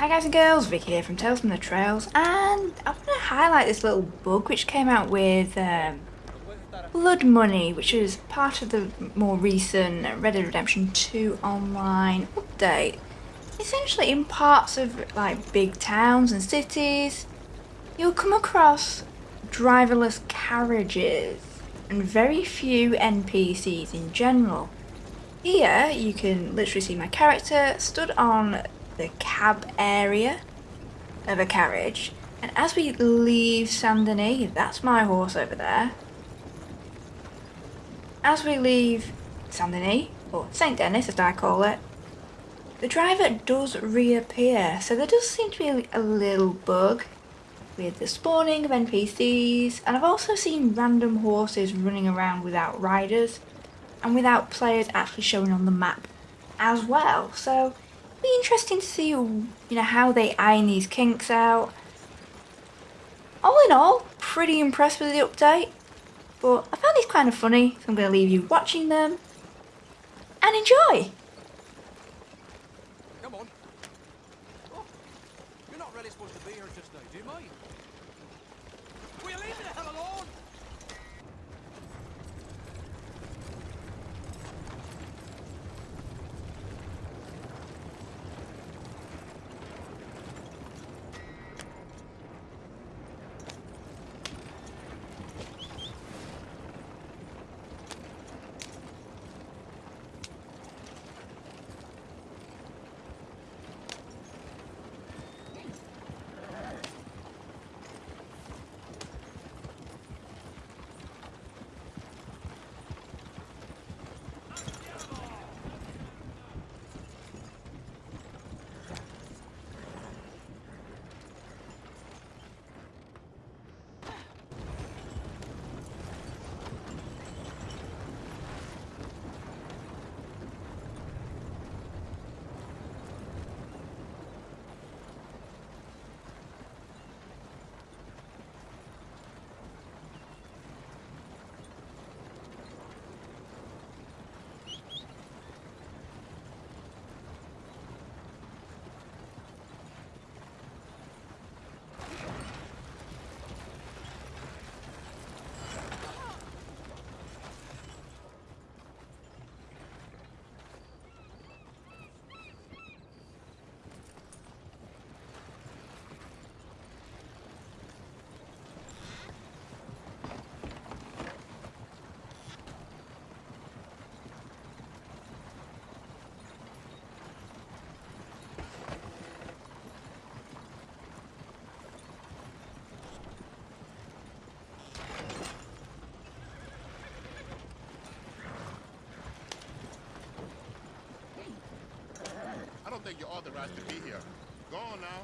Hi guys and girls, Vicky here from Tales from the Trails and I want to highlight this little bug which came out with um, Blood Money which is part of the more recent Red Dead Redemption 2 online update. Essentially in parts of like big towns and cities you'll come across driverless carriages and very few NPCs in general. Here you can literally see my character stood on the cab area of a carriage. And as we leave Saint Denis, that's my horse over there. As we leave Saint Denis, or Saint Denis as I call it, the driver does reappear. So there does seem to be a little bug with the spawning of NPCs. And I've also seen random horses running around without riders and without players actually showing on the map as well. So be interesting to see you know how they iron these kinks out. All in all, pretty impressed with the update. But I found these kind of funny, so I'm going to leave you watching them and enjoy. Come on. Oh, you're not really supposed to be here just now, do you mind? Will you leave me the hell alone? don't think you're authorized to be here. Go on now.